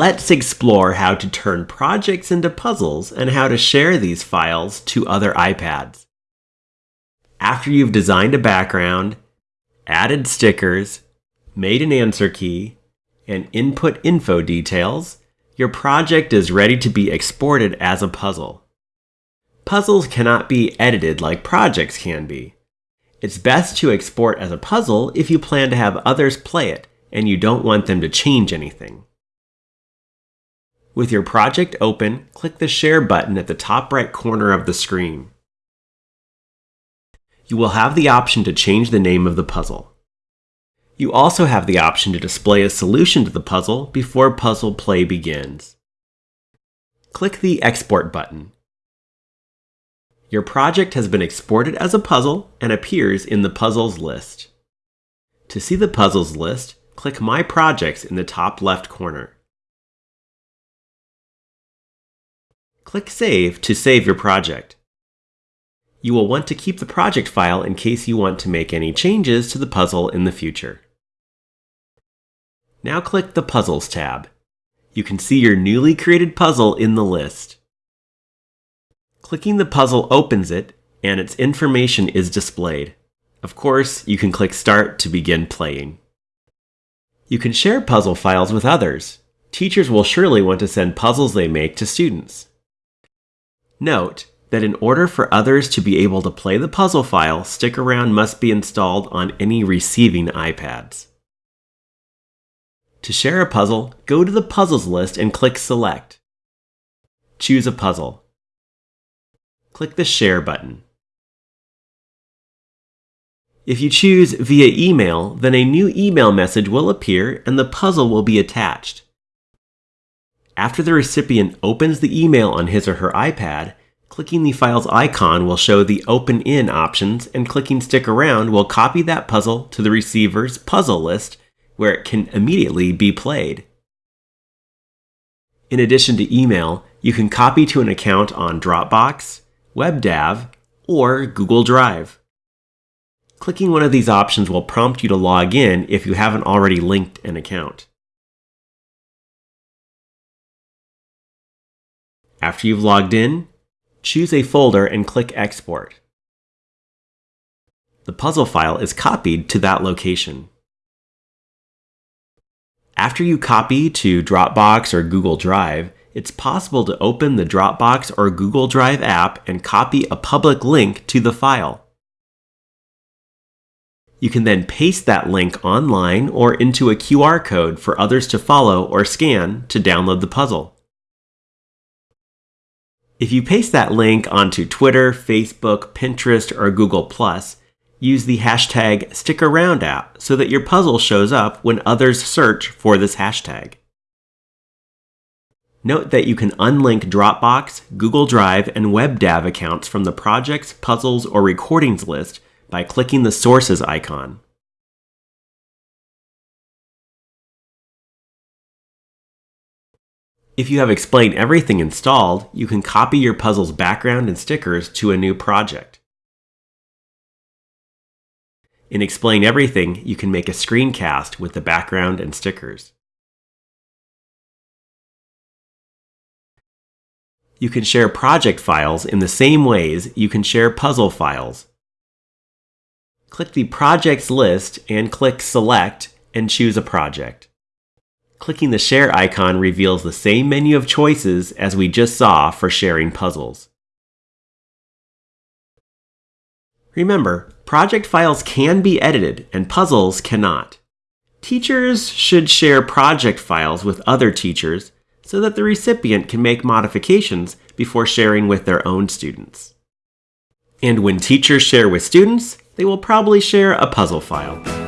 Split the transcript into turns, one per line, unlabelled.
let's explore how to turn projects into puzzles and how to share these files to other iPads. After you've designed a background, added stickers, made an answer key, and input info details, your project is ready to be exported as a puzzle. Puzzles cannot be edited like projects can be. It's best to export as a puzzle if you plan to have others play it and you don't want them to change anything. With your project open, click the Share button at the top right corner of the screen. You will have the option to change the name of the puzzle. You also have the option to display a solution to the puzzle before puzzle play begins. Click the Export button. Your project has been exported as a puzzle and appears in the Puzzles list. To see the Puzzles list, click My Projects in the top left corner. Click Save to save your project. You will want to keep the project file in case you want to make any changes to the puzzle in the future. Now click the Puzzles tab. You can see your newly created puzzle in the list. Clicking the puzzle opens it, and its information is displayed. Of course, you can click Start to begin playing. You can share puzzle files with others. Teachers will surely want to send puzzles they make to students. Note that in order for others to be able to play the puzzle file, Stick Around must be installed on any receiving iPads. To share a puzzle, go to the Puzzles list and click Select. Choose a puzzle. Click the Share button. If you choose via email, then a new email message will appear and the puzzle will be attached. After the recipient opens the email on his or her iPad, clicking the file's icon will show the Open In options, and clicking Stick Around will copy that puzzle to the receiver's puzzle list where it can immediately be played. In addition to email, you can copy to an account on Dropbox, WebDAV, or Google Drive. Clicking one of these options will prompt you to log in if you haven't already linked an account. After you've logged in, choose a folder and click Export. The puzzle file is copied to that location. After you copy to Dropbox or Google Drive, it's possible to open the Dropbox or Google Drive app and copy a public link to the file. You can then paste that link online or into a QR code for others to follow or scan to download the puzzle. If you paste that link onto Twitter, Facebook, Pinterest, or Google+, use the hashtag StickAroundApp so that your puzzle shows up when others search for this hashtag. Note that you can unlink Dropbox, Google Drive, and WebDAV accounts from the projects, puzzles, or recordings list by clicking the Sources icon. If you have Explain Everything installed, you can copy your puzzle's background and stickers to a new project. In Explain Everything, you can make a screencast with the background and stickers. You can share project files in the same ways you can share puzzle files. Click the Projects list and click Select and choose a project. Clicking the Share icon reveals the same menu of choices as we just saw for sharing puzzles. Remember, project files can be edited and puzzles cannot. Teachers should share project files with other teachers so that the recipient can make modifications before sharing with their own students. And when teachers share with students, they will probably share a puzzle file.